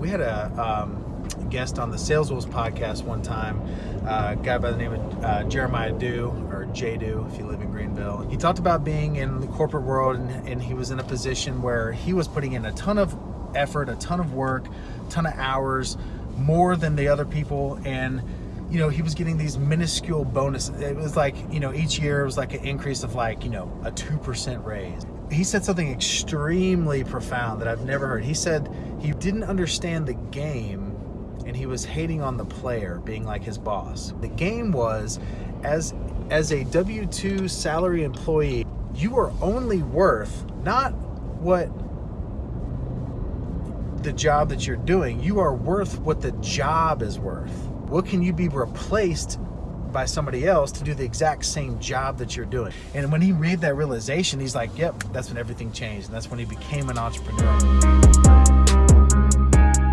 We had a um, guest on the Sales Wolves podcast one time, uh, a guy by the name of uh, Jeremiah Dew, or J Dew if you live in Greenville. He talked about being in the corporate world and, and he was in a position where he was putting in a ton of effort, a ton of work, a ton of hours, more than the other people. And you know, he was getting these minuscule bonuses. It was like, you know, each year it was like an increase of like, you know, a 2% raise. He said something extremely profound that I've never heard. He said he didn't understand the game and he was hating on the player being like his boss. The game was as as a W2 salary employee, you are only worth not what the job that you're doing, you are worth what the job is worth. What can you be replaced by somebody else to do the exact same job that you're doing? And when he made that realization, he's like, yep, that's when everything changed. And that's when he became an entrepreneur.